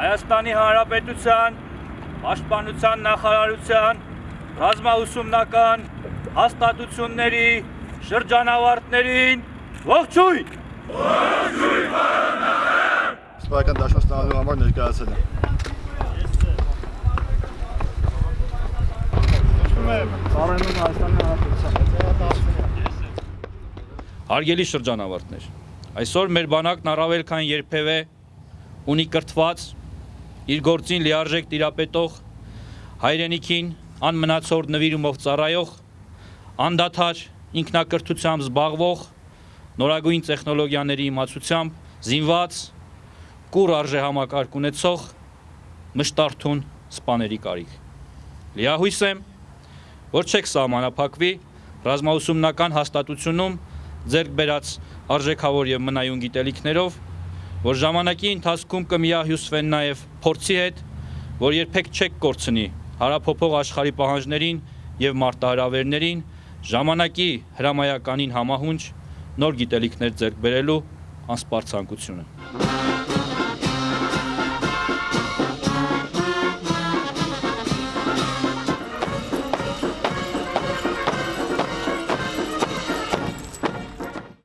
Հայաստանի Հանրապետության Պաշտպանության նախարարության ռազմաուսումնական հաստատությունների շրջանավարտներին ողջույն։ Սպայական դաշնոց ստանալու համար ներկայացել եմ։ Ծառայում Հայաստանի Հանրապետության։ Հարգելի շրջանավարտներ, այսօր մեր բանակն առավել քան երբևէ ունի կրթված իր գործին լիարժեք տիրապետող հայրենիքին անմնացորդ նվիրումով ծառայող անդադար ինքնակրթությամբ զբաղվող նորագույն տեխնոլոգիաների իմացությամբ զինված կուր արժե համակարգ ունեցող մշտարթուն սպաների կարիք։ Լիահույս եմ, որ չեք սահմանափակվի ռազմաուսումնական հաստատությունում ձեռք բերած արժեքավոր եւ մնայուն գիտելիքներով, որ ժամանակի ընթացքում կմիահյուսվեն նաեւ փորձի հետ, որ երբեք չեք կորցնի հարափոփող աշխարհի պահանջներին եւ մարտահրավերներին, ժամանակի հրամայականին համահունչ նոր գիտելիքներ ձեռք բերելու անսպար ցանկությունը։